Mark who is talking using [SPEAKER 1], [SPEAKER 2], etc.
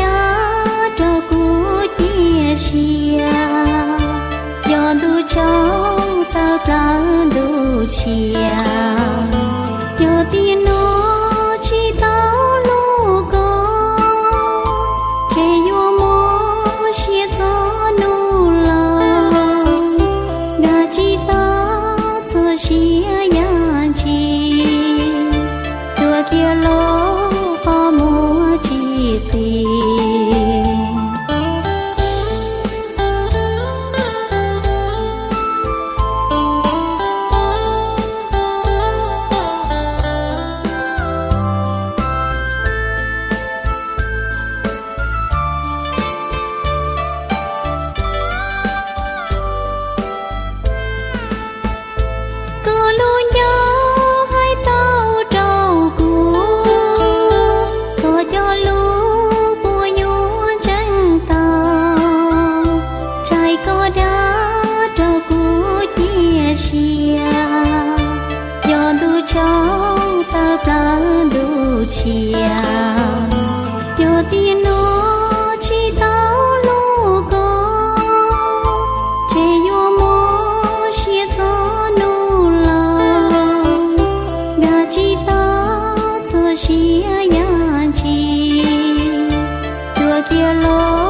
[SPEAKER 1] đã cho cô chia sẻ. Cho cháu ta ta đủ chia cho tin nó chỉ tao lô có che yo mô chia cho nô lòng. Đã chỉ ta cho chia nhà chi cho kia lô 的。Trái có đá trâu cũ chia chia Do đu cháu ta ta đu chia Do tiền nó chỉ tao lũ có che yo mô chia cho nu la đã chỉ ta cho chia nhà chi. Tua kia lo